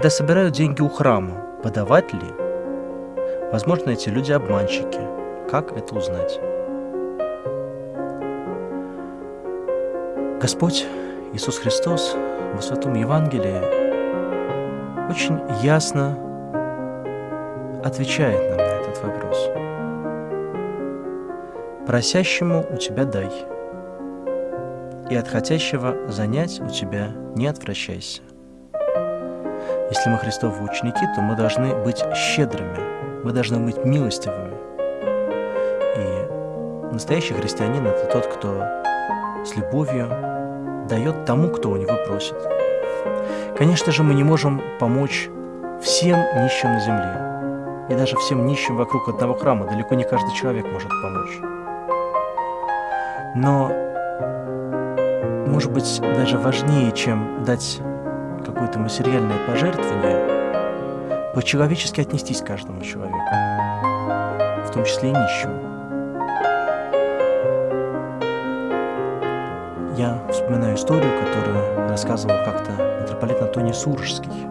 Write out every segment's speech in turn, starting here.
Когда собирают деньги у храма, подавать ли? Возможно, эти люди обманщики. Как это узнать? Господь Иисус Христос в Святом Евангелии очень ясно отвечает нам на этот вопрос. Просящему у тебя дай, и от хотящего занять у тебя не отвращайся. Если мы Христовы ученики, то мы должны быть щедрыми, мы должны быть милостивыми. И настоящий христианин – это тот, кто с любовью дает тому, кто у него просит. Конечно же, мы не можем помочь всем нищим на земле. И даже всем нищим вокруг одного храма далеко не каждый человек может помочь. Но, может быть, даже важнее, чем дать какое-то материальное пожертвование, по-человечески отнестись к каждому человеку, в том числе и нищему. Я вспоминаю историю, которую рассказывал как-то митрополит Антоний Суржский.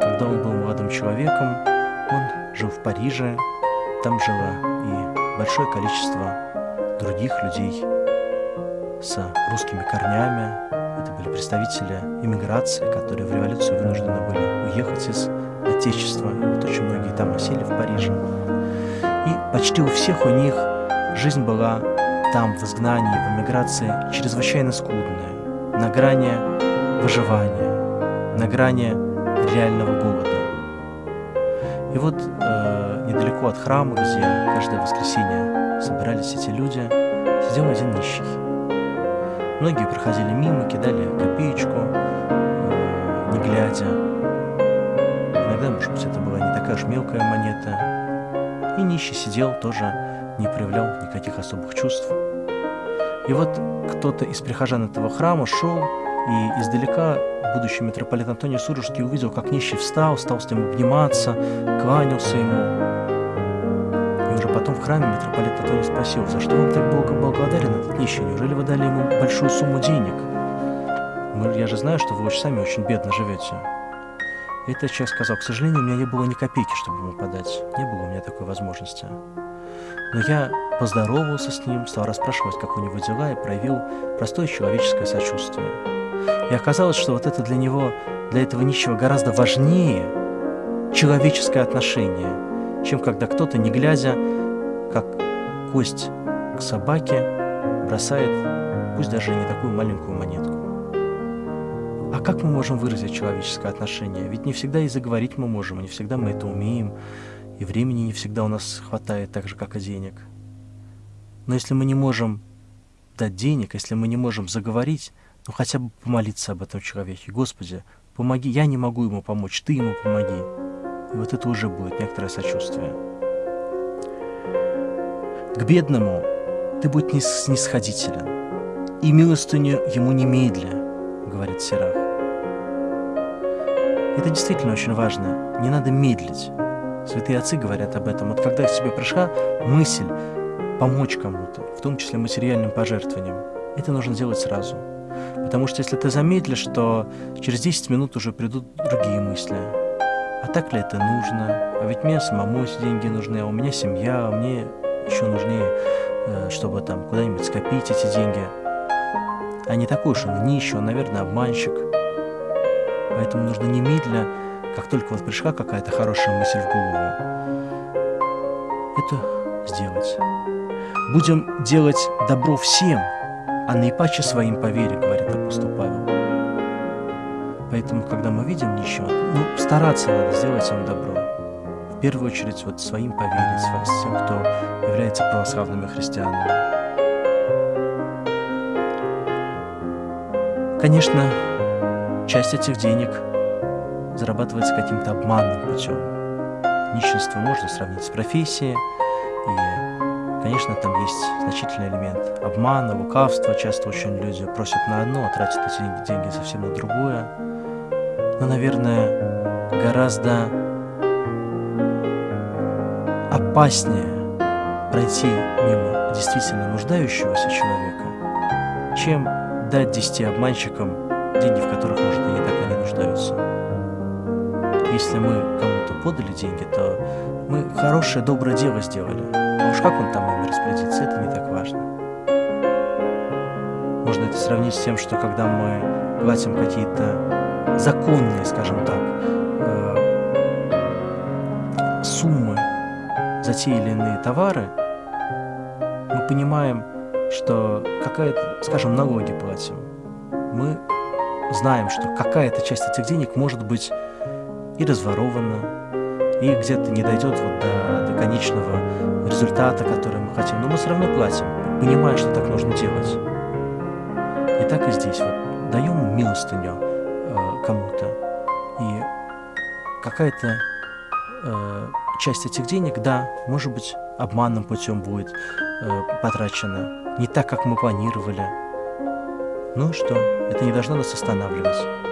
Когда он был молодым человеком, он жил в Париже, там жило и большое количество других людей с русскими корнями. Это были представители иммиграции, которые в революцию вынуждены были уехать из Отечества. Вот очень многие там осели в Париже. И почти у всех у них жизнь была там, в изгнании, в эмиграции, чрезвычайно скудная, на грани выживания, на грани реального голода. И вот э, недалеко от храма, где каждое воскресенье собирались эти люди, сидел один нищий. Многие проходили мимо, кидали копеечку, э, не глядя. Иногда, может быть, это была не такая уж мелкая монета. И нищий сидел тоже не проявлял никаких особых чувств. И вот кто-то из прихожан этого храма шел, и издалека будущий митрополит Антоний Сурожский увидел, как нищий встал, стал с ним обниматься, кланялся ему. И уже потом в храме митрополит Антоний спросил, за что он так Бога благодарен, этот нищий? Неужели вы дали ему большую сумму денег? Я же знаю, что вы сами очень бедно живете. И этот человек сказал, к сожалению, у меня не было ни копейки, чтобы ему подать. Не было у меня такой возможности. Но я поздоровался с ним, стал расспрашивать, как у него дела, и проявил простое человеческое сочувствие. И оказалось, что вот это для него, для этого нищего гораздо важнее человеческое отношение, чем когда кто-то, не глядя, как кость к собаке, бросает, пусть даже не такую маленькую монетку. А как мы можем выразить человеческое отношение? Ведь не всегда и заговорить мы можем, не всегда мы это умеем и времени не всегда у нас хватает так же, как и денег. Но если мы не можем дать денег, если мы не можем заговорить, ну хотя бы помолиться об этом человеке. Господи, помоги, я не могу ему помочь, ты ему помоги. И вот это уже будет некоторое сочувствие. К бедному ты будь не снисходителен, и милостыню ему немедля, говорит Сирах. Это действительно очень важно. Не надо медлить. Святые отцы говорят об этом. Вот когда к тебе пришла мысль помочь кому-то, в том числе материальным пожертвованием, это нужно делать сразу. Потому что если ты замедлишь, то через 10 минут уже придут другие мысли. А так ли это нужно? А ведь мне самому эти деньги нужны, а у меня семья, а мне еще нужнее, э, чтобы там куда-нибудь скопить эти деньги. А не такой уж он нищий, он, наверное, обманщик. Поэтому нужно немедленно как только вот пришла какая-то хорошая мысль в голову, это сделать. Будем делать добро всем, а наипаче своим по вере, говорит апостол Павел. Поэтому, когда мы видим ничего, ну, стараться надо сделать им добро. В первую очередь, вот своим по вере, с тем, кто является православными христианами. Конечно, часть этих денег – зарабатывается каким-то обманным путем. Нищенство можно сравнить с профессией, и, конечно, там есть значительный элемент обмана, лукавства. Часто очень люди просят на одно, а тратят эти деньги совсем на другое. Но, наверное, гораздо опаснее пройти мимо действительно нуждающегося человека, чем дать десяти обманщикам деньги, в которых, может, они так и не нуждаются. Если мы кому-то подали деньги, то мы хорошее, доброе дело сделали. А уж как он там ими распорядится, это не так важно. Можно это сравнить с тем, что когда мы платим какие-то законные, скажем так, э, суммы за те или иные товары, мы понимаем, что какая-то, скажем, налоги платим. Мы знаем, что какая-то часть этих денег может быть и разворована, и где-то не дойдет вот до, до конечного результата, который мы хотим. Но мы все равно платим, понимая, что так нужно делать. И так и здесь. Вот даем милостыню э, кому-то, и какая-то э, часть этих денег, да, может быть, обманным путем будет э, потрачена, не так, как мы планировали. Ну и что? Это не должно нас останавливать.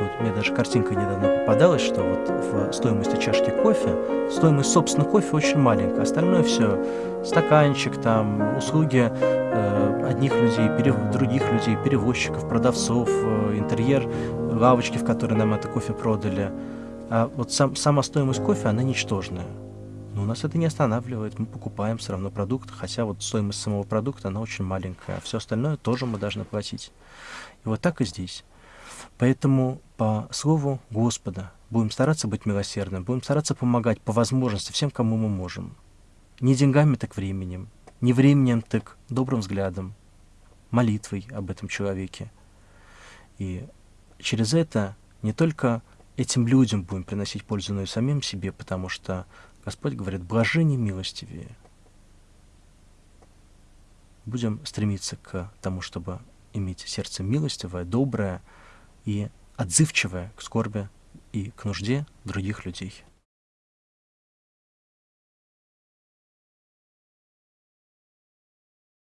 Вот мне даже картинка недавно попадалась, что вот в стоимости чашки кофе, стоимость, собственно, кофе очень маленькая. Остальное все, стаканчик, там, услуги э, одних людей, перев... других людей, перевозчиков, продавцов, э, интерьер, лавочки, в которые нам это кофе продали. А вот сам, сама стоимость кофе, она ничтожная. Но нас это не останавливает, мы покупаем все равно продукт, хотя вот стоимость самого продукта, она очень маленькая, а все остальное тоже мы должны платить. И вот так и здесь. Поэтому по слову Господа будем стараться быть милосердным, будем стараться помогать по возможности всем, кому мы можем. Не деньгами, так временем, не временем, так добрым взглядом, молитвой об этом человеке. И через это не только этим людям будем приносить пользу, но и самим себе, потому что Господь говорит, блажение милостивее. Будем стремиться к тому, чтобы иметь сердце милостивое, доброе и отзывчивое к скорби и к нужде других людей.